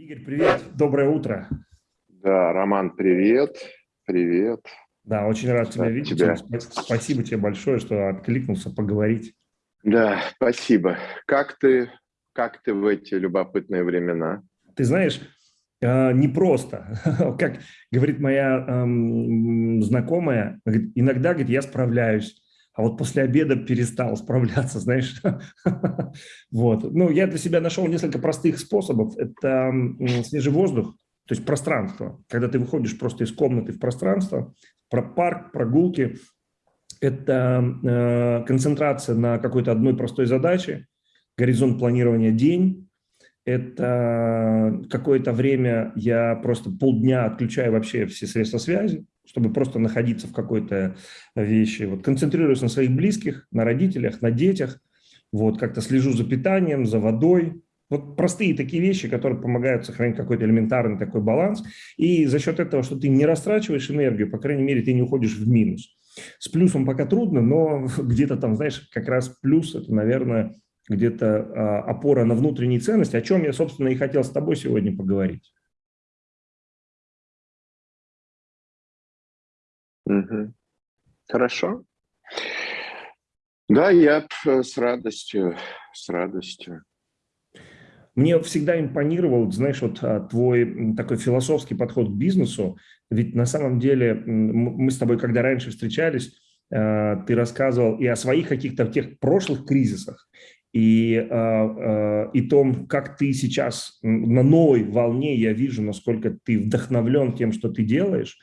Игорь, привет, доброе утро. Да, Роман, привет, привет. Да, очень рад тебя видеть. Тебя. Спасибо тебе большое, что откликнулся поговорить. Да, спасибо. Как ты, как ты в эти любопытные времена? Ты знаешь, э, непросто. Как говорит моя эм, знакомая, иногда, говорит, я справляюсь, а вот после обеда перестал справляться, знаешь. вот. Ну, я для себя нашел несколько простых способов. Это свежий воздух, то есть пространство. Когда ты выходишь просто из комнаты в пространство, про парк, прогулки, это э, концентрация на какой-то одной простой задаче, горизонт планирования день, это какое-то время я просто полдня отключаю вообще все средства связи, чтобы просто находиться в какой-то вещи. Вот концентрируюсь на своих близких, на родителях, на детях. Вот как-то слежу за питанием, за водой. Вот простые такие вещи, которые помогают сохранить какой-то элементарный такой баланс. И за счет этого, что ты не растрачиваешь энергию, по крайней мере, ты не уходишь в минус. С плюсом пока трудно, но где-то там, знаешь, как раз плюс – это, наверное, где-то а, опора на внутренние ценности, о чем я, собственно, и хотел с тобой сегодня поговорить. Угу. Хорошо. Да, я с радостью, с радостью. Мне всегда импонировал, знаешь, вот а, твой такой философский подход к бизнесу. Ведь на самом деле мы с тобой, когда раньше встречались, а, ты рассказывал и о своих каких-то тех прошлых кризисах, и, э, э, и том, как ты сейчас на новой волне, я вижу, насколько ты вдохновлен тем, что ты делаешь.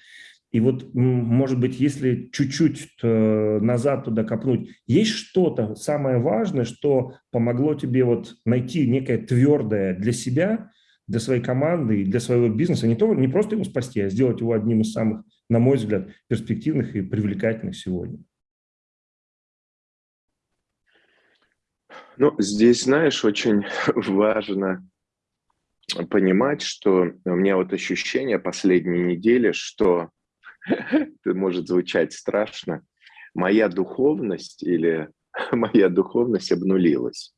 И вот, может быть, если чуть-чуть э, назад туда копнуть, есть что-то самое важное, что помогло тебе вот найти некое твердое для себя, для своей команды и для своего бизнеса, не, то, не просто его спасти, а сделать его одним из самых, на мой взгляд, перспективных и привлекательных сегодня? Ну, здесь, знаешь, очень важно понимать, что у меня вот ощущение последней недели, что это может звучать страшно, моя духовность или моя духовность обнулилась.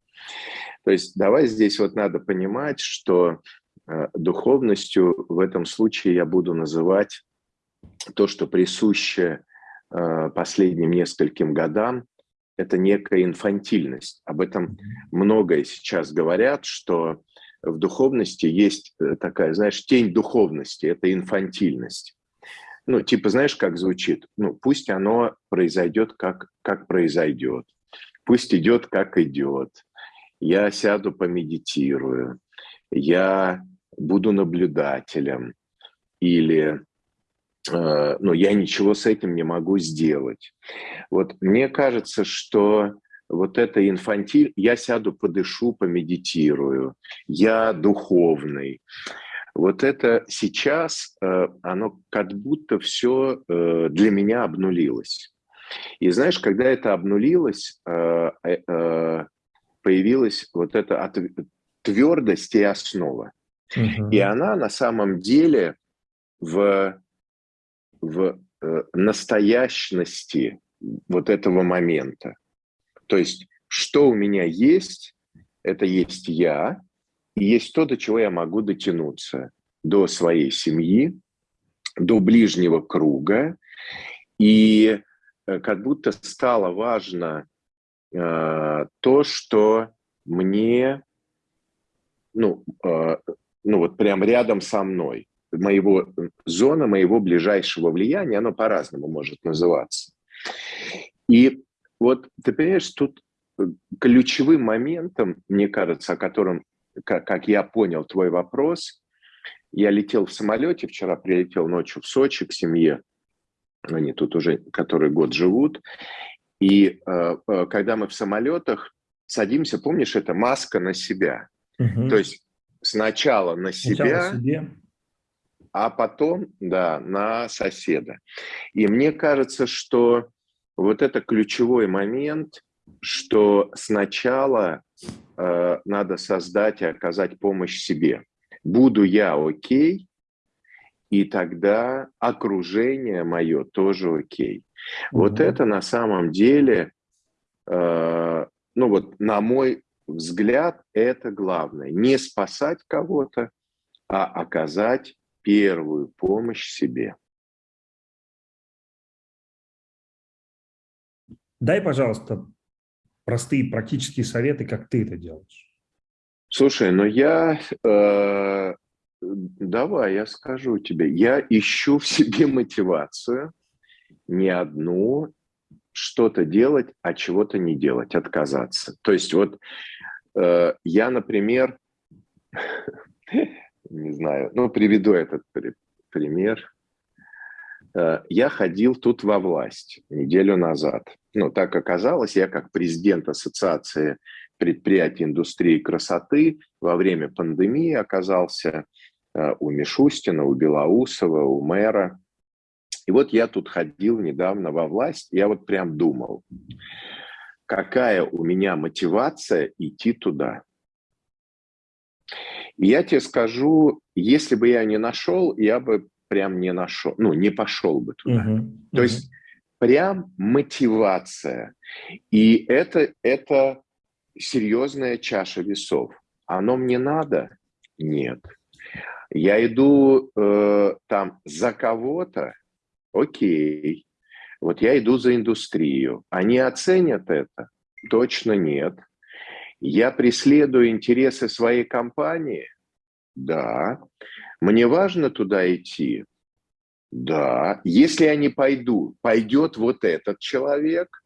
То есть давай здесь вот надо понимать, что э, духовностью в этом случае я буду называть то, что присуще э, последним нескольким годам, это некая инфантильность. Об этом многое сейчас говорят, что в духовности есть э, такая, знаешь, тень духовности, это инфантильность. Ну, типа, знаешь, как звучит? Ну, пусть оно произойдет, как, как произойдет. Пусть идет, как идет. Я сяду, помедитирую. Я буду наблюдателем. Или Э, ну, я ничего с этим не могу сделать. Вот мне кажется, что вот это инфантиль, я сяду, подышу, помедитирую, я духовный. Вот это сейчас, э, оно как будто все э, для меня обнулилось. И знаешь, когда это обнулилось, появилась вот эта твердость и основа. Угу. И она на самом деле в в э, настоящности вот этого момента. То есть, что у меня есть, это есть я, есть то, до чего я могу дотянуться, до своей семьи, до ближнего круга, и э, как будто стало важно э, то, что мне, ну, э, ну вот прям рядом со мной. Моего, зона моего ближайшего влияния, оно по-разному может называться. И вот ты понимаешь, тут ключевым моментом, мне кажется, о котором, как, как я понял твой вопрос, я летел в самолете, вчера прилетел ночью в Сочи к семье, они тут уже который год живут, и э, э когда мы в самолетах садимся, помнишь, это маска на себя. Угу. То есть сначала на себя, сначала а потом, да, на соседа. И мне кажется, что вот это ключевой момент, что сначала э, надо создать и оказать помощь себе. Буду я окей, и тогда окружение мое тоже окей. Угу. Вот это на самом деле, э, ну вот на мой взгляд, это главное. Не спасать кого-то, а оказать первую помощь себе. Дай, пожалуйста, простые практические советы, как ты это делаешь. Слушай, ну я... Э, давай, я скажу тебе. Я ищу в себе мотивацию не одну что-то делать, а чего-то не делать, отказаться. То есть вот э, я, например, не знаю, ну, приведу этот пример. Э, я ходил тут во власть неделю назад. Ну, так оказалось, я как президент Ассоциации предприятий индустрии красоты во время пандемии оказался э, у Мишустина, у Белоусова, у мэра. И вот я тут ходил недавно во власть, я вот прям думал, какая у меня мотивация идти туда. И я тебе скажу, если бы я не нашел, я бы прям не нашел, ну, не пошел бы туда. Uh-huh. Uh-huh. То есть прям мотивация. И это, это серьезная чаша весов. Оно мне надо? Нет. Я иду э, там за кого-то? Окей. Вот я иду за индустрию. Они оценят это? Точно нет. Я преследую интересы своей компании? Да. Мне важно туда идти? Да. Если я не пойду, пойдет вот этот человек,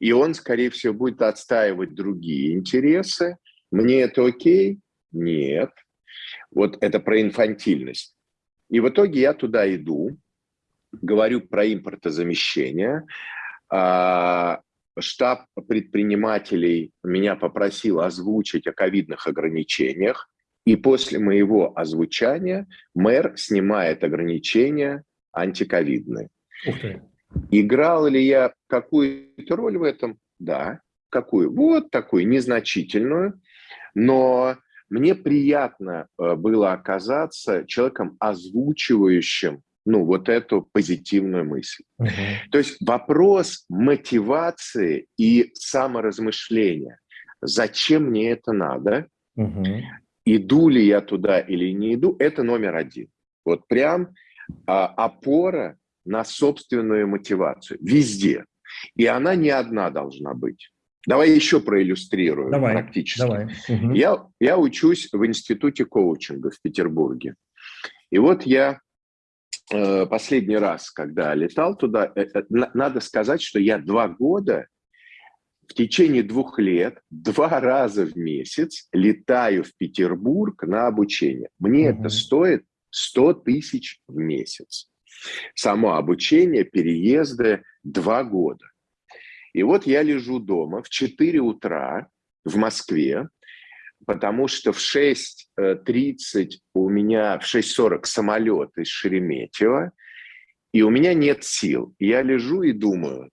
и он, скорее всего, будет отстаивать другие интересы. Мне это окей? Нет. Вот это про инфантильность. И в итоге я туда иду, говорю про импортозамещение, а, штаб предпринимателей меня попросил озвучить о ковидных ограничениях, и после моего озвучания мэр снимает ограничения антиковидные. Играл ли я какую-то роль в этом? Да. Какую? Вот такую, незначительную. Но мне приятно э, было оказаться человеком, озвучивающим ну, вот эту позитивную мысль. Uh -huh. То есть вопрос мотивации и саморазмышления. Зачем мне это надо? Uh -huh. Иду ли я туда или не иду? Это номер один. Вот прям а, опора на собственную мотивацию. Везде. И она не одна должна быть. Давай еще проиллюстрирую давай, практически. Давай. Угу. Я, я учусь в институте коучинга в Петербурге. И вот я Э, последний раз, когда летал туда, э, э, надо сказать, что я два года в течение двух лет два раза в месяц летаю в Петербург на обучение. Мне угу. это стоит 100 тысяч в месяц. Само обучение, переезды два года. И вот я лежу дома в 4 утра в Москве, потому что в 6.30 у меня, в 6.40 самолет из Шереметьево, и у меня нет сил. Я лежу и думаю,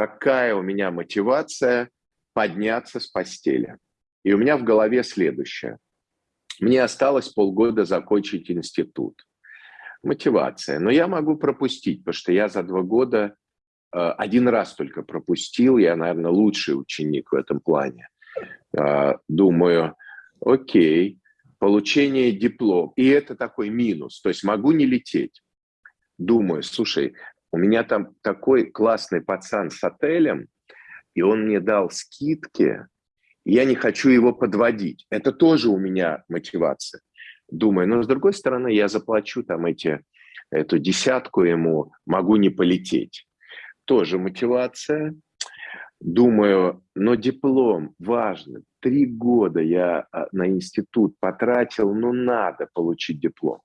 какая у меня мотивация подняться с постели. И у меня в голове следующее. Мне осталось полгода закончить институт. Мотивация. Но я могу пропустить, потому что я за два года э, один раз только пропустил. Я, наверное, лучший ученик в этом плане. А, думаю, окей, получение диплом, и это такой минус, то есть могу не лететь. Думаю, слушай, у меня там такой классный пацан с отелем, и он мне дал скидки, я не хочу его подводить. Это тоже у меня мотивация. Думаю, но с другой стороны, я заплачу там эти, эту десятку ему, могу не полететь. Тоже мотивация думаю, но диплом важный. Три года я а, на институт потратил, ну надо получить диплом.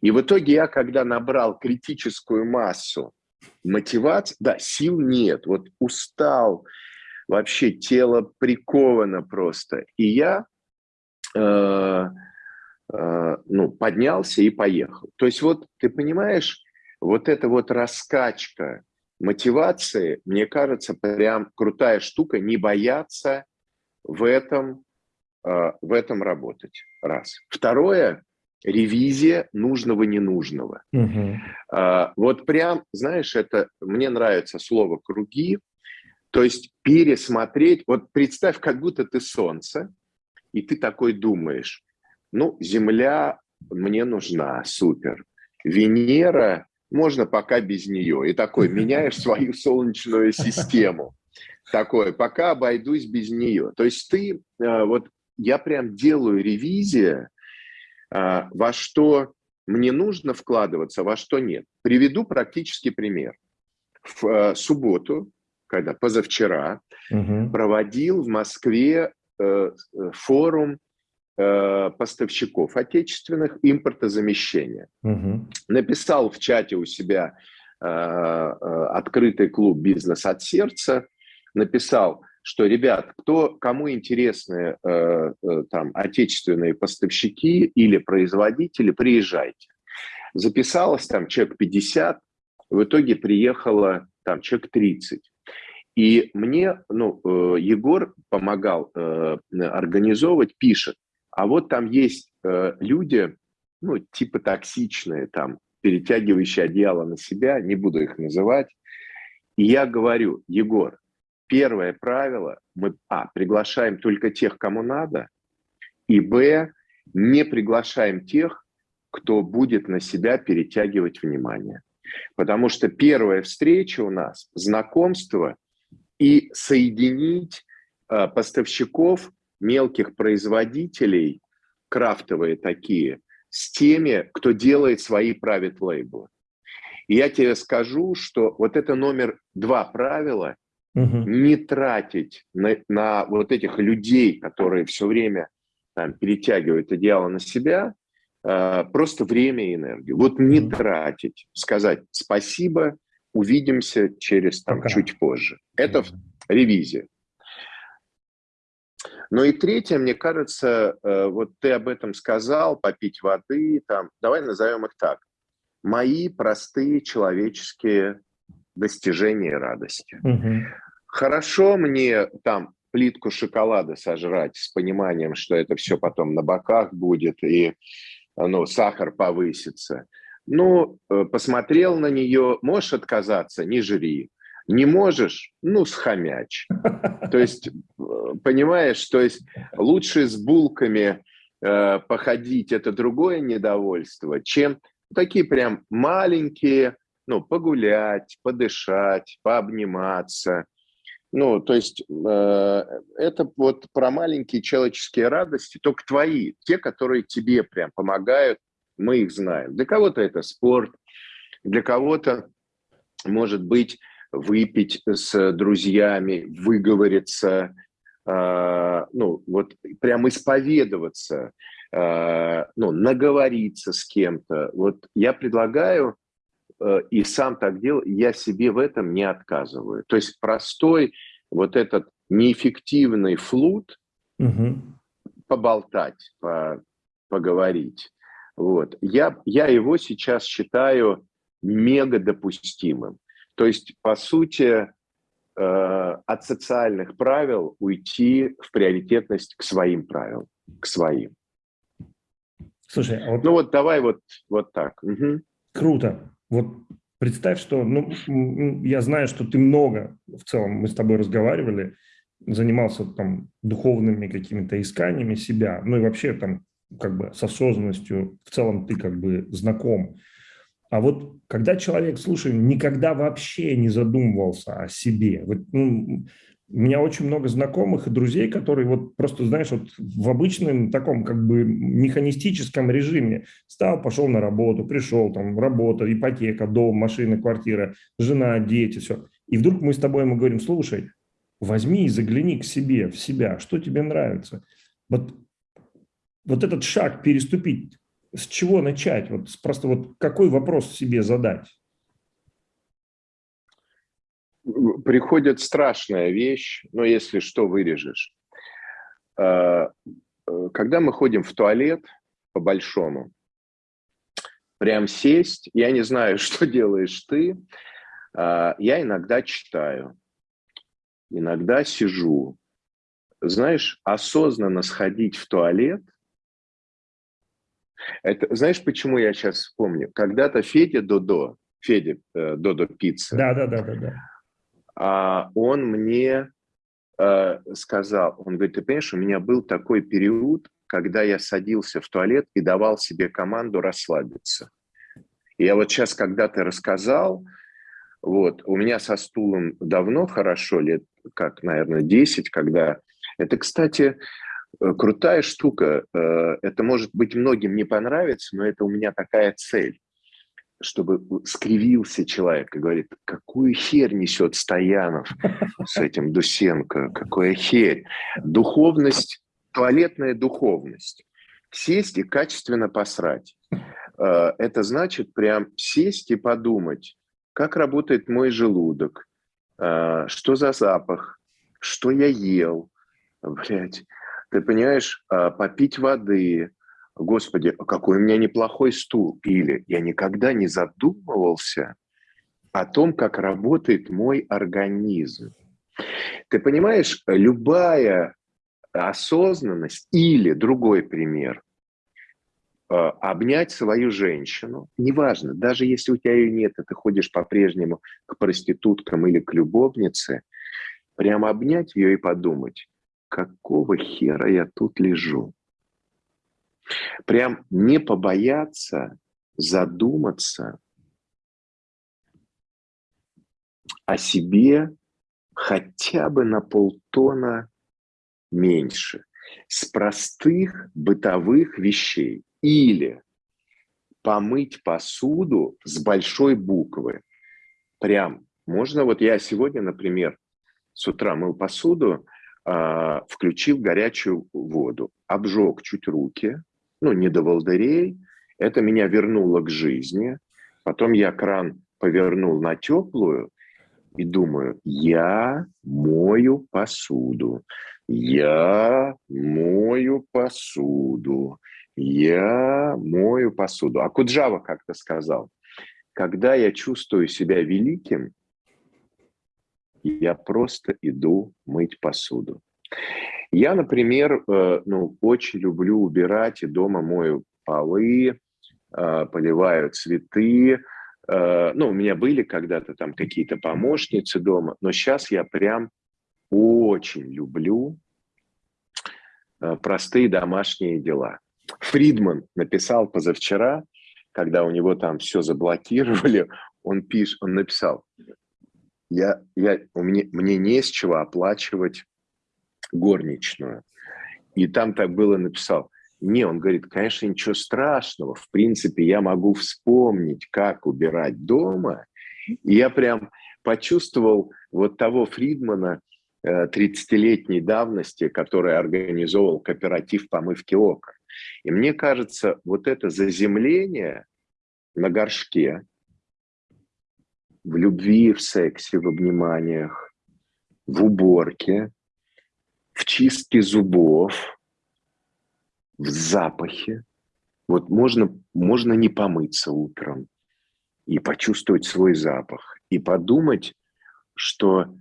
И в итоге я, когда набрал критическую массу мотивации, да, сил нет, вот устал, вообще тело приковано просто. И я э, э, ну, поднялся и поехал. То есть вот ты понимаешь, вот эта вот раскачка мотивации, мне кажется, прям крутая штука, не бояться в этом, э, в этом работать. Раз. Второе, ревизия нужного ненужного. Угу. Вот прям, знаешь, это мне нравится слово круги, то есть пересмотреть, вот представь, как будто ты солнце, и ты такой думаешь, ну, Земля мне нужна, супер. Венера, можно пока без нее. И такой, меняешь свою солнечную систему. Такой, пока обойдусь без нее. То есть ты, э, вот я прям делаю ревизию, во что мне нужно вкладываться, во что нет. Приведу практический пример. В э, субботу, когда позавчера, угу. проводил в Москве форум поставщиков отечественных импортозамещения. Угу. Написал в чате у себя открытый клуб «Бизнес от сердца», написал, что, ребят, кто, кому интересны э, э, там отечественные поставщики или производители, приезжайте. Записалось там человек 50, в итоге приехало там человек 30. И мне, ну, э, Егор помогал э, организовывать, пишет, а вот там есть э, люди, ну, типа токсичные, там, перетягивающие одеяло на себя, не буду их называть. И я говорю, Егор, первое правило, мы, а, приглашаем только тех, кому надо, и, б, не приглашаем тех, кто будет на себя перетягивать внимание. Потому что первая встреча у нас – знакомство и соединить э, поставщиков, мелких производителей, крафтовые такие, с теми, кто делает свои private лейблы. И я тебе скажу, что вот это номер два правила угу. не тратить на, на вот этих людей, которые все время там, перетягивают одеяло на себя, э, просто время и энергию. Вот не угу. тратить, сказать спасибо, увидимся через там, чуть позже. Это угу. ревизия. Ну и третье, мне кажется, э, вот ты об этом сказал, попить воды, там, давай назовем их так. Мои простые человеческие достижения радости. Угу. Хорошо мне там плитку шоколада сожрать с пониманием, что это все потом на боках будет и ну, сахар повысится. Ну, э, посмотрел на нее, можешь отказаться, не жри. Не можешь, ну, схомячь. То есть, э, понимаешь, то есть лучше с булками э, походить, это другое недовольство, чем такие прям маленькие, ну, погулять, подышать, пообниматься, ну, то есть э, это вот про маленькие человеческие радости, только твои, те, которые тебе прям помогают, мы их знаем. Для кого-то это спорт, для кого-то, может быть, выпить с друзьями, выговориться, э, ну, вот прям исповедоваться, э, ну, наговориться с кем-то. Вот я предлагаю и сам так делал, я себе в этом не отказываю. То есть простой вот этот неэффективный флут угу. поболтать, по, поговорить. Вот. Я, я его сейчас считаю мега допустимым. То есть, по сути, э, от социальных правил уйти в приоритетность к своим правилам, к своим. Слушай, а вот... ну вот давай вот, вот так. Угу. Круто. Вот представь, что, ну, я знаю, что ты много, в целом, мы с тобой разговаривали, занимался там духовными какими-то исканиями себя, ну и вообще там как бы с осознанностью в целом ты как бы знаком. А вот когда человек, слушай, никогда вообще не задумывался о себе, вот, ну, у меня очень много знакомых и друзей, которые вот просто, знаешь, вот в обычном таком как бы механистическом режиме стал, пошел на работу, пришел, там, работа, ипотека, дом, машина, квартира, жена, дети, все. И вдруг мы с тобой ему говорим, слушай, возьми и загляни к себе, в себя, что тебе нравится. Вот, вот этот шаг переступить, с чего начать? Вот просто вот какой вопрос себе задать? Приходит страшная вещь, но если что, вырежешь. А, э, когда мы ходим в туалет, по-большому, прям сесть, я не знаю, что делаешь ты, а, я иногда читаю, иногда сижу. Знаешь, осознанно сходить в туалет, это, знаешь, почему я сейчас вспомню? Когда-то Федя Додо, Федя э, Додо Пицца, да, да, да, да, да он мне э, сказал, он говорит, ты понимаешь, у меня был такой период, когда я садился в туалет и давал себе команду расслабиться. И я вот сейчас, когда ты рассказал, вот, у меня со стулом давно хорошо, лет как, наверное, 10, когда... Это, кстати, э, крутая штука. Э, это, может быть, многим не понравится, но это у меня такая цель чтобы скривился человек и говорит, какую херь несет Стоянов с этим Дусенко, какая херь. Духовность, туалетная духовность. Сесть и качественно посрать. Э, это значит прям сесть и подумать, как работает мой желудок, э, что за запах, что я ел, блядь, ты понимаешь, э, попить воды, Господи, какой у меня неплохой стул. Или я никогда не задумывался о том, как работает мой организм. Ты понимаешь, любая осознанность или другой пример, э, обнять свою женщину, неважно, даже если у тебя ее нет, и ты ходишь по-прежнему к проституткам или к любовнице, прямо обнять ее и подумать, какого хера я тут лежу? Прям не побояться задуматься о себе хотя бы на полтона меньше с простых бытовых вещей. Или помыть посуду с большой буквы. Прям можно, вот я сегодня, например, с утра мыл посуду, э, включил горячую воду, обжег чуть руки, ну, не до волдырей. Это меня вернуло к жизни. Потом я кран повернул на теплую и думаю, я мою посуду, я мою посуду, я мою посуду. А Куджава как-то сказал, когда я чувствую себя великим, я просто иду мыть посуду. Я, например, э, ну, очень люблю убирать и дома мою полы, э, поливаю цветы. Э, ну, у меня были когда-то там какие-то помощницы дома, но сейчас я прям очень люблю простые домашние дела. Фридман написал позавчера, когда у него там все заблокировали, он пишет, он написал, я, я, у меня, мне не с чего оплачивать горничную. И там так было написал. Не, он говорит, конечно, ничего страшного. В принципе, я могу вспомнить, как убирать дома. И я прям почувствовал вот того Фридмана 30-летней э, давности, который организовал кооператив помывки окон. И мне кажется, вот это заземление на горшке, в любви, в сексе, в обниманиях, в уборке, в чистке зубов, в запахе. Вот можно, можно не помыться утром и почувствовать свой запах, и подумать, что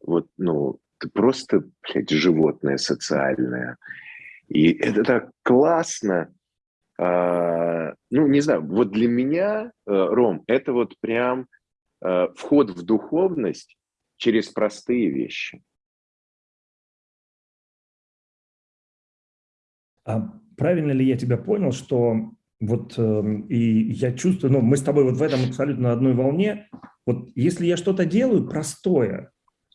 вот, ну, ты просто, блядь, животное социальное. И это так классно. А, ну, не знаю, вот для меня, э, Ром, это вот прям а, вход в духовность через простые вещи. А правильно ли я тебя понял, что вот э, и я чувствую, ну, мы с тобой вот в этом абсолютно одной волне. Вот если я что-то делаю простое,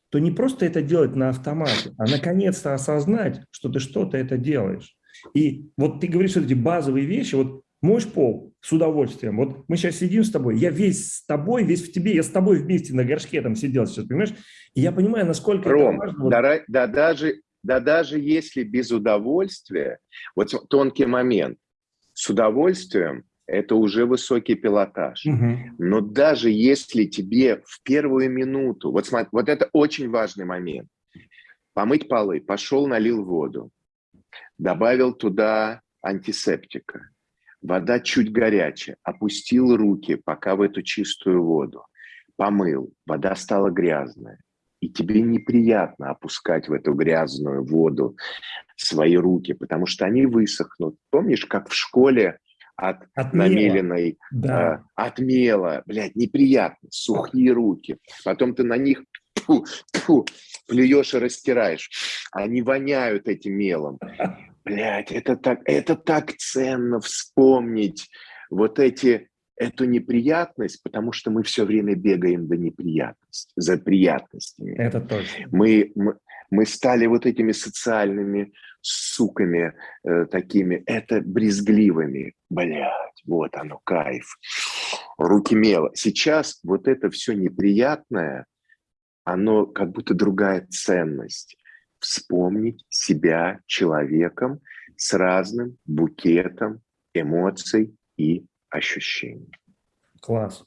то не просто это делать на автомате, а наконец-то осознать, что ты что-то это делаешь. И вот ты говоришь вот эти базовые вещи, вот моешь пол с удовольствием. Вот мы сейчас сидим с тобой, я весь с тобой, весь в тебе, я с тобой вместе на горшке там сидел сейчас, понимаешь? И я понимаю, насколько Ром, это важно. Да, да, даже, да даже если без удовольствия, вот тонкий момент, с удовольствием это уже высокий пилотаж. Угу. Но даже если тебе в первую минуту, вот, смотри, вот это очень важный момент, помыть полы, пошел, налил воду, добавил туда антисептика, вода чуть горячая, опустил руки пока в эту чистую воду, помыл, вода стала грязная, и тебе неприятно опускать в эту грязную воду свои руки, потому что они высохнут. Помнишь, как в школе от, от намеленной, да. э, от мела, блядь, неприятно, сухие руки. Потом ты на них тьфу, тьфу, плюешь и растираешь. Они воняют этим мелом. блядь, это так, это так ценно вспомнить вот эти, эту неприятность, потому что мы все время бегаем до неприятности, за приятностями. Это точно. Мы, мы, мы стали вот этими социальными суками э, такими, это брезгливыми. Блядь, вот оно, кайф. Руки мело. Сейчас вот это все неприятное, оно как будто другая ценность. Вспомнить себя человеком с разным букетом эмоций и ощущений. Класс.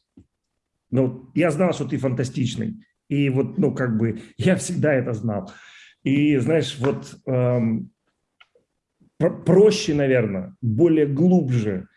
Ну, я знал, что ты фантастичный. И вот, ну, как бы, я всегда это знал. И, знаешь, вот эм, проще, наверное, более глубже,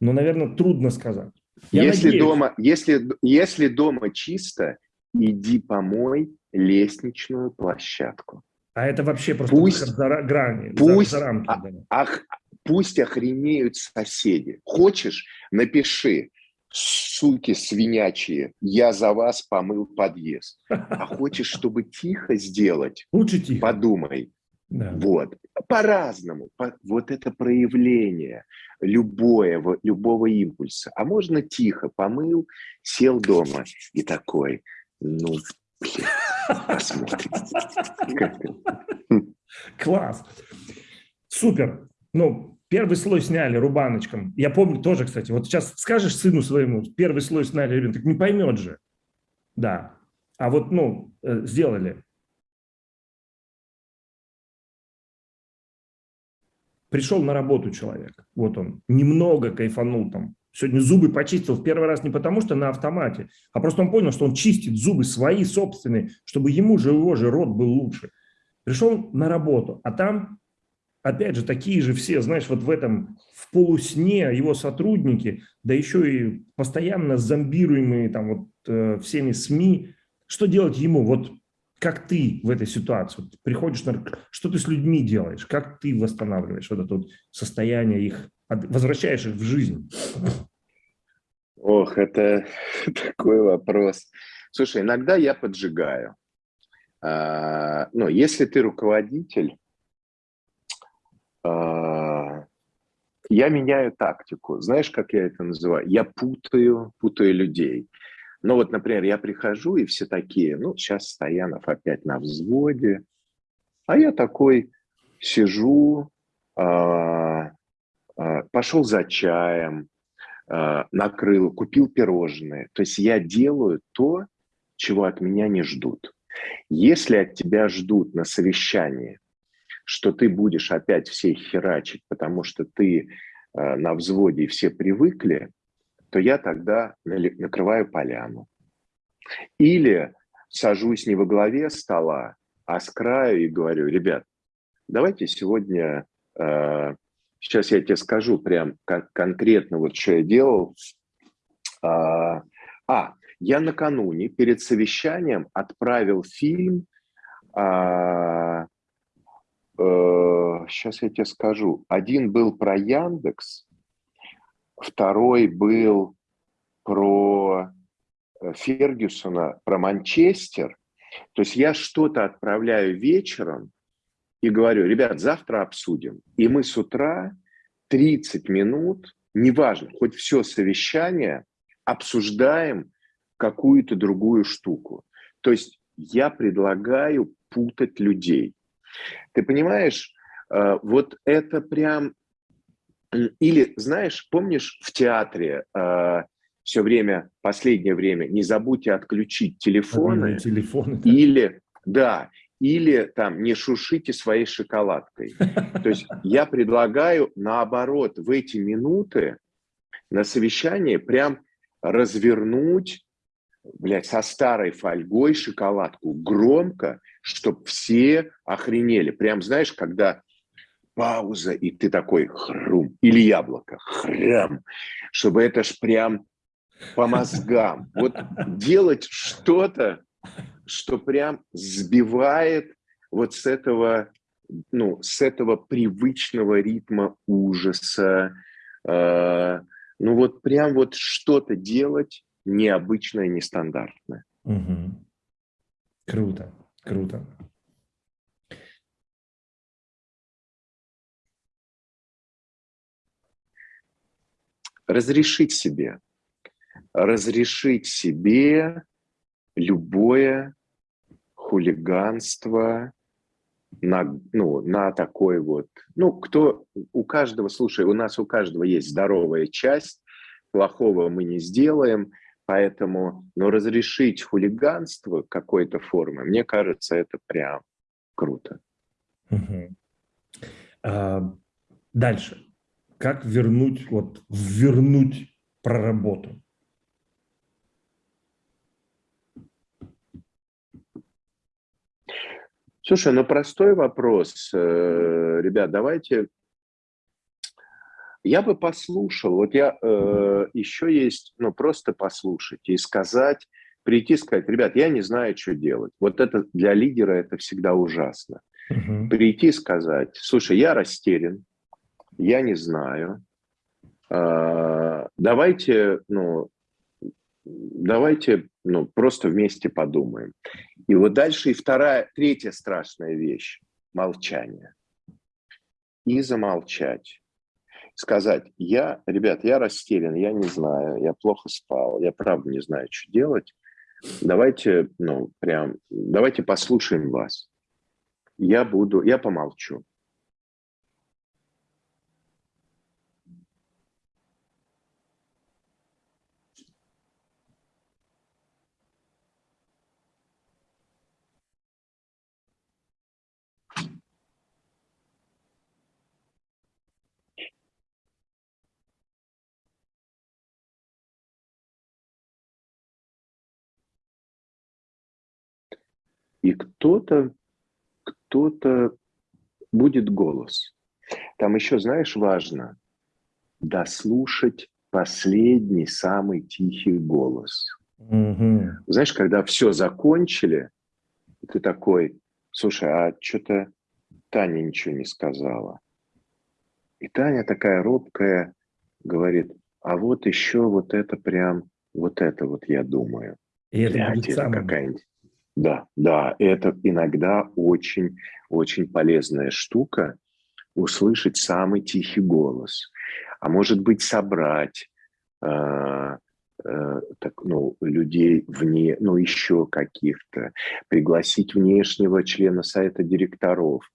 но, наверное, трудно сказать. Я если, надеюсь. дома, если, если дома чисто, иди помой лестничную площадку. А это вообще просто пусть, за грани, пусть, за, за рамки. А, ах, пусть охренеют соседи. Хочешь, напиши, суки свинячие, я за вас помыл подъезд. А хочешь, чтобы тихо сделать? Лучше тихо. Подумай. Да. Вот. По-разному. По, вот это проявление любое, любого импульса. А можно тихо помыл, сел дома и такой, ну, блин, посмотрим. Класс. Супер. Ну, первый слой сняли рубаночком. Я помню тоже, кстати, вот сейчас скажешь сыну своему, первый слой сняли, ребенок, не поймет же. Да. А вот, ну, э, сделали. Пришел на работу человек, вот он, немного кайфанул там, сегодня зубы почистил в первый раз не потому, что на автомате, а просто он понял, что он чистит зубы свои собственные, чтобы ему же его же рот был лучше. Пришел на работу, а там, опять же, такие же все, знаешь, вот в этом, в полусне его сотрудники, да еще и постоянно зомбируемые там вот э, всеми СМИ, что делать ему? Вот как ты в этой ситуации? Вот приходишь, на, что ты с людьми делаешь? Как ты восстанавливаешь вот это вот состояние их, возвращаешь их в жизнь? Ох, это такой вопрос. Слушай, иногда я поджигаю. А, ну, если ты руководитель, я меняю тактику. Знаешь, как я это называю? Я путаю, путаю людей. Ну вот, например, я прихожу, и все такие, ну, сейчас Стоянов опять на взводе, а я такой сижу, э, э, пошел за чаем, э, накрыл, купил пирожные. То есть я делаю то, чего от меня не ждут. Если от тебя ждут на совещании, что ты будешь опять всех херачить, потому что ты э, на взводе и все привыкли, то я тогда накрываю поляну. Или сажусь не во главе стола, а с краю и говорю, ребят, давайте сегодня, э, сейчас я тебе скажу прям кон конкретно, вот что я делал. А, а, я накануне перед совещанием отправил фильм, а, э, сейчас я тебе скажу, один был про Яндекс, второй был про э, Фергюсона, про Манчестер. То есть я что-то отправляю вечером и говорю, ребят, завтра обсудим. И мы с утра 30 минут, неважно, хоть все совещание, обсуждаем какую-то другую штуку. То есть я предлагаю путать людей. Ты понимаешь, э, вот это прям или, знаешь, помнишь в театре э, все время, последнее время, не забудьте отключить телефоны. телефоны да. Или, да, или там не шушите своей шоколадкой. То есть я предлагаю наоборот в эти минуты на совещании прям развернуть, блядь, со старой фольгой шоколадку громко, чтобы все охренели. Прям, знаешь, когда пауза, и ты такой хрум, или яблоко, хрям, чтобы это ж прям по мозгам. Вот делать что-то, что прям сбивает вот с этого, ну, с этого привычного ритма ужаса, э, ну вот прям вот что-то делать необычное, нестандартное. Угу. Круто, круто. Разрешить себе. Разрешить себе любое хулиганство на, ну, на такой вот... Ну, кто... У каждого, слушай, у нас у каждого есть здоровая часть, плохого мы не сделаем – поэтому, но разрешить хулиганство какой-то формы, мне кажется, это прям круто. Угу. А, дальше. Как вернуть, вот, вернуть проработу? Слушай, ну простой вопрос. Э, ребят, давайте... Я бы послушал. Вот я э, еще есть, ну просто послушать и сказать, прийти сказать, ребят, я не знаю, что делать. Вот это для лидера это всегда ужасно. Угу. Прийти сказать, слушай, я растерян, я не знаю. Э, давайте, ну, давайте ну, просто вместе подумаем. И вот дальше и вторая, третья страшная вещь – молчание. И замолчать. Сказать, я, ребят, я растерян, я не знаю, я плохо спал, я правда не знаю, что делать. Давайте, ну, прям, давайте послушаем вас. Я буду, я помолчу. И кто-то, кто-то будет голос. Там еще, знаешь, важно дослушать последний, самый тихий голос. Угу. Знаешь, когда все закончили, ты такой, слушай, а что-то Таня ничего не сказала. И Таня такая робкая говорит, а вот еще вот это прям, вот это вот я думаю. И это, Блядь, это какая-нибудь да, да, это иногда очень-очень полезная штука услышать самый тихий голос, а может быть собрать э, э, так, ну, людей вне, ну еще каких-то, пригласить внешнего члена совета директоров.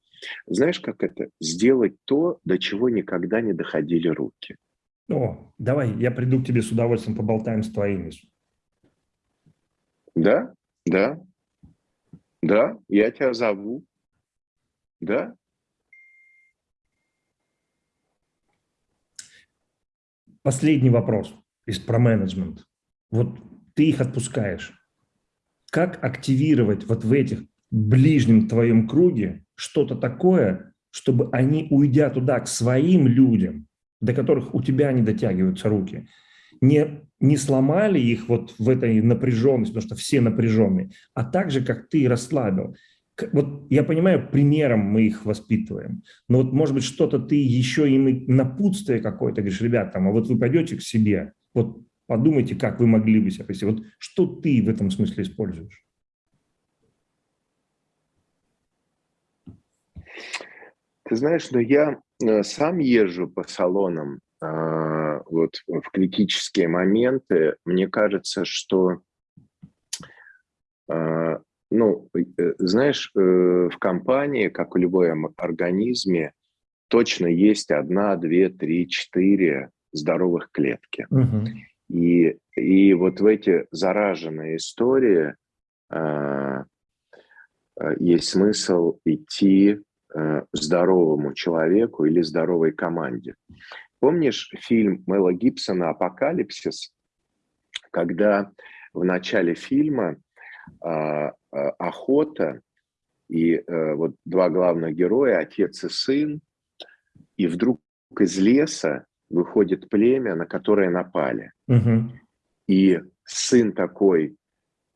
Знаешь, как это? Сделать то, до чего никогда не доходили руки. О, давай, я приду к тебе с удовольствием, поболтаем с твоими. Да, да, да, я тебя зову. Да. Последний вопрос из про менеджмент. Вот ты их отпускаешь. Как активировать вот в этих ближнем твоем круге что-то такое, чтобы они, уйдя туда к своим людям, до которых у тебя не дотягиваются руки, не, не сломали их вот в этой напряженности, потому что все напряженные, а так же, как ты расслабил. Вот я понимаю, примером мы их воспитываем, но вот, может быть, что-то ты еще им напутствие какое-то, говоришь, ребят, там, а вот вы пойдете к себе, вот подумайте, как вы могли бы себя повести. Вот что ты в этом смысле используешь? Ты знаешь, но я э, сам езжу по салонам вот в критические моменты, мне кажется, что, а, ну, э, знаешь, э, в компании, как в любом организме, точно есть одна, две, три, четыре здоровых клетки. Угу. И, и вот в эти зараженные истории э, есть смысл идти э, здоровому человеку или здоровой команде. Помнишь фильм Мэла Гибсона «Апокалипсис», когда в начале фильма э, охота и э, вот два главных героя, отец и сын, и вдруг из леса выходит племя, на которое напали. Угу. И сын такой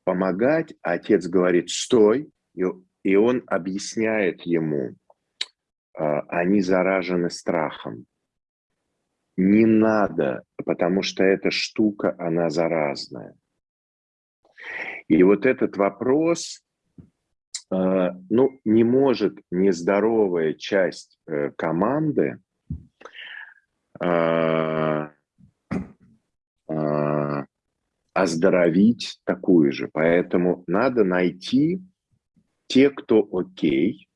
помогать, а отец говорит «стой», и, и он объясняет ему, э, они заражены страхом не надо, потому что эта штука, она заразная. И вот этот вопрос, э, ну, не может нездоровая часть э, команды э, оздоровить такую же. Поэтому надо найти те, кто окей,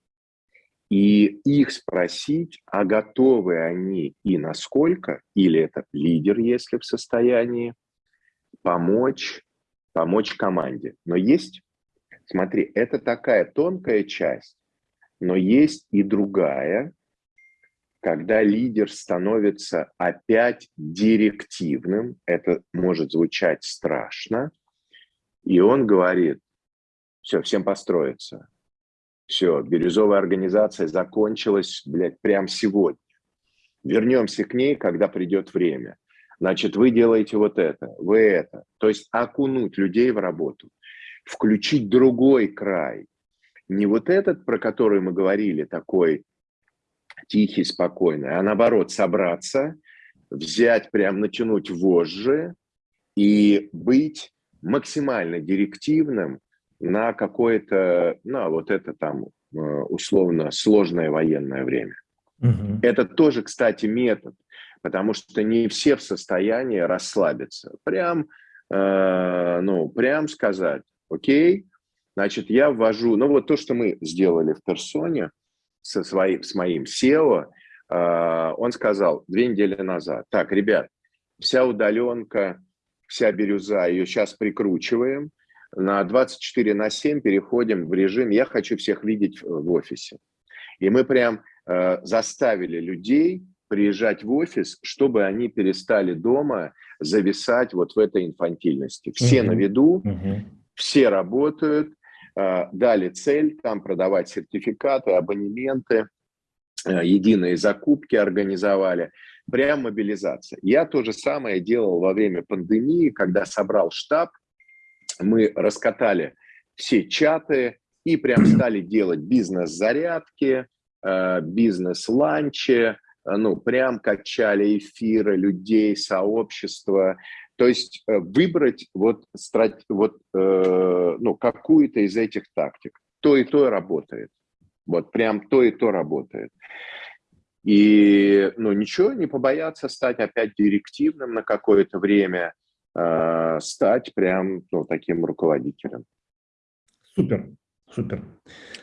и их спросить, а готовы они и насколько, или это лидер, если в состоянии, помочь, помочь команде. Но есть, смотри, это такая тонкая часть, но есть и другая, когда лидер становится опять директивным, это может звучать страшно, и он говорит, все, всем построиться, все, бирюзовая организация закончилась, блядь, прямо сегодня. Вернемся к ней, когда придет время. Значит, вы делаете вот это, вы это. То есть окунуть людей в работу, включить другой край. Не вот этот, про который мы говорили, такой тихий, спокойный, а наоборот, собраться, взять, прям натянуть вожжи и быть максимально директивным на какое-то, на вот это там э, условно сложное военное время. Угу. Это тоже, кстати, метод, потому что не все в состоянии расслабиться. Прям, э, ну, прям сказать, окей, значит, я ввожу, ну вот то, что мы сделали в персоне со своим, с моим SEO, э, он сказал две недели назад, так, ребят, вся удаленка, вся бирюза, ее сейчас прикручиваем, на 24 на 7 переходим в режим «я хочу всех видеть в офисе». И мы прям э, заставили людей приезжать в офис, чтобы они перестали дома зависать вот в этой инфантильности. Все угу. на виду, угу. все работают, э, дали цель там продавать сертификаты, абонементы, э, единые закупки организовали. Прям мобилизация. Я то же самое делал во время пандемии, когда собрал штаб, мы раскатали все чаты и прям стали делать бизнес-зарядки, э, бизнес-ланчи, э, ну, прям качали эфиры людей, сообщества. То есть э, выбрать вот, вот ну, какую-то из этих тактик. То и то работает. Вот прям то и то работает. И ну, ничего, не побояться стать опять директивным на какое-то время – Э, стать прям ну, таким руководителем. Супер, супер.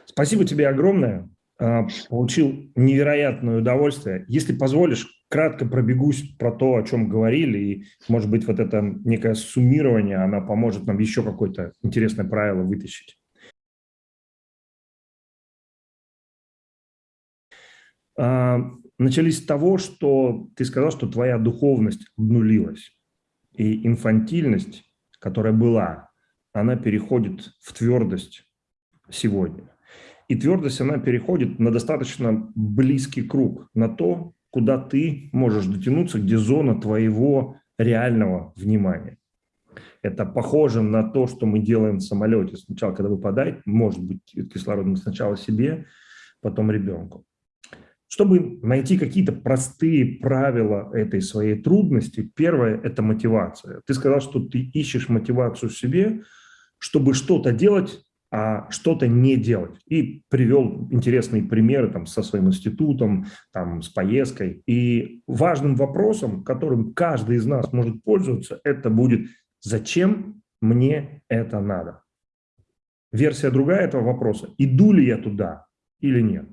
Спасибо тебе огромное. Э, получил невероятное удовольствие. Если позволишь, кратко пробегусь про то, о чем говорили, и, может быть, вот это некое суммирование, она поможет нам еще какое-то интересное правило вытащить. Э, начались с того, что ты сказал, что твоя духовность обнулилась. И инфантильность, которая была, она переходит в твердость сегодня. И твердость, она переходит на достаточно близкий круг, на то, куда ты можешь дотянуться, где зона твоего реального внимания. Это похоже на то, что мы делаем в самолете. Сначала, когда выпадает, может быть, кислород сначала себе, потом ребенку. Чтобы найти какие-то простые правила этой своей трудности, первое – это мотивация. Ты сказал, что ты ищешь мотивацию в себе, чтобы что-то делать, а что-то не делать. И привел интересные примеры там, со своим институтом, там, с поездкой. И важным вопросом, которым каждый из нас может пользоваться, это будет «Зачем мне это надо?» Версия другая этого вопроса – иду ли я туда или нет?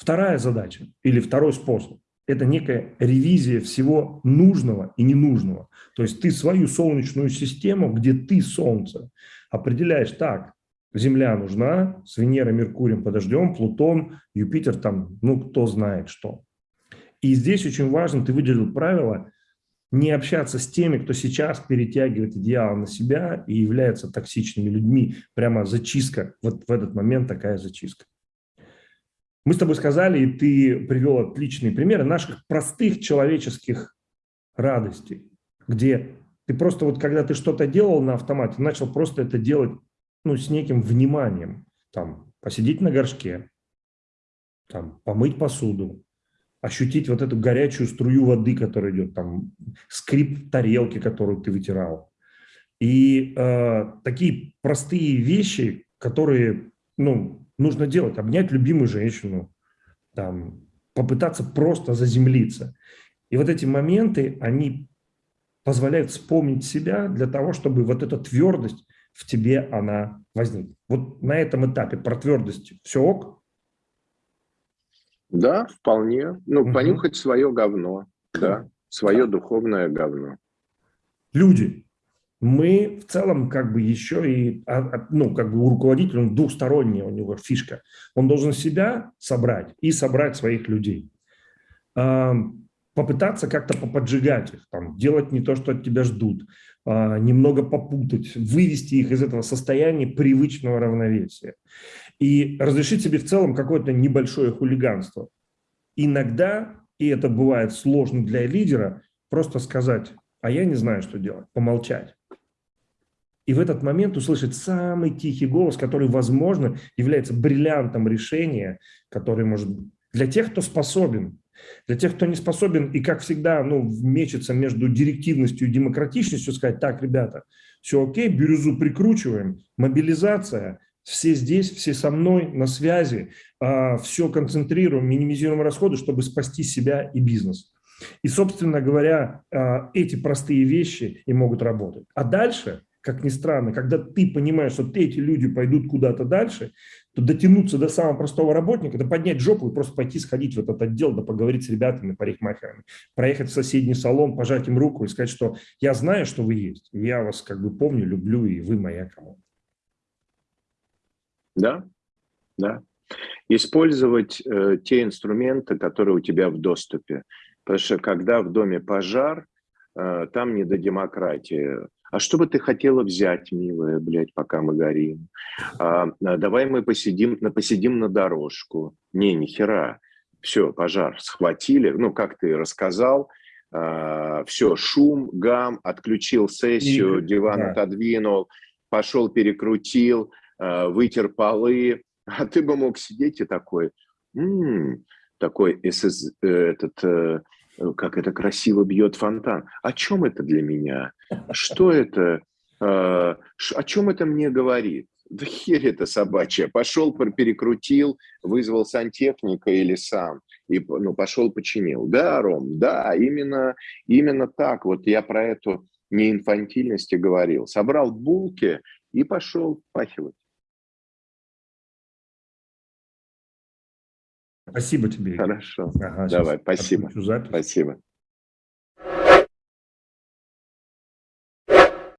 Вторая задача или второй способ – это некая ревизия всего нужного и ненужного. То есть ты свою солнечную систему, где ты Солнце, определяешь так, Земля нужна, с Венерой, Меркурием подождем, Плутон, Юпитер там, ну кто знает что. И здесь очень важно, ты выделил правило, не общаться с теми, кто сейчас перетягивает идеал на себя и является токсичными людьми. Прямо зачистка, вот в этот момент такая зачистка. Мы с тобой сказали, и ты привел отличные примеры наших простых человеческих радостей, где ты просто вот, когда ты что-то делал на автомате, начал просто это делать ну, с неким вниманием. Там, посидеть на горшке, там, помыть посуду, ощутить вот эту горячую струю воды, которая идет, там, скрип тарелки, которую ты вытирал. И э, такие простые вещи, которые, ну, нужно делать? Обнять любимую женщину, там, попытаться просто заземлиться. И вот эти моменты, они позволяют вспомнить себя для того, чтобы вот эта твердость в тебе, она возникнет. Вот на этом этапе про твердость все ок? Да, вполне. Ну, угу. понюхать свое говно, да, свое да. духовное говно. Люди, мы в целом как бы еще и, а, а, ну, как бы у руководителя, он двухсторонняя у него фишка. Он должен себя собрать и собрать своих людей. Попытаться как-то поподжигать их, там, делать не то, что от тебя ждут, а, немного попутать, вывести их из этого состояния привычного равновесия. И разрешить себе в целом какое-то небольшое хулиганство. Иногда, и это бывает сложно для лидера, просто сказать, а я не знаю, что делать, помолчать и в этот момент услышать самый тихий голос, который, возможно, является бриллиантом решения, который может для тех, кто способен. Для тех, кто не способен и, как всегда, ну, мечется между директивностью и демократичностью, сказать, так, ребята, все окей, бирюзу прикручиваем, мобилизация, все здесь, все со мной, на связи, а, все концентрируем, минимизируем расходы, чтобы спасти себя и бизнес. И, собственно говоря, а, эти простые вещи и могут работать. А дальше как ни странно, когда ты понимаешь, что эти люди пойдут куда-то дальше, то дотянуться до самого простого работника, это поднять жопу и просто пойти сходить в этот отдел, да поговорить с ребятами, парикмахерами, проехать в соседний салон, пожать им руку и сказать, что я знаю, что вы есть, я вас как бы помню, люблю, и вы моя команда. Да, да. Использовать э, те инструменты, которые у тебя в доступе. Потому что когда в доме пожар, э, там не до демократии а что бы ты хотела взять, милая, блядь, пока мы горим? А, а, давай мы посидим, на, посидим на дорожку. Не, ни хера. Все, пожар схватили. Ну, как ты рассказал, а, все, шум, гам, отключил сессию, диван да. отодвинул, пошел, перекрутил, а, вытер полы. А ты бы мог сидеть и такой, м-м, такой э, этот Э, как это красиво бьет фонтан. О чем это для меня? Что это? Э, о чем это мне говорит? Да херь это собачья. Пошел, перекрутил, вызвал сантехника или сам. И ну, пошел, починил. Да, Ром, да, именно, именно так. Вот я про эту неинфантильность и говорил. Собрал булки и пошел пахивать. Спасибо тебе. Хорошо. Ага, Давай, спасибо. Спасибо.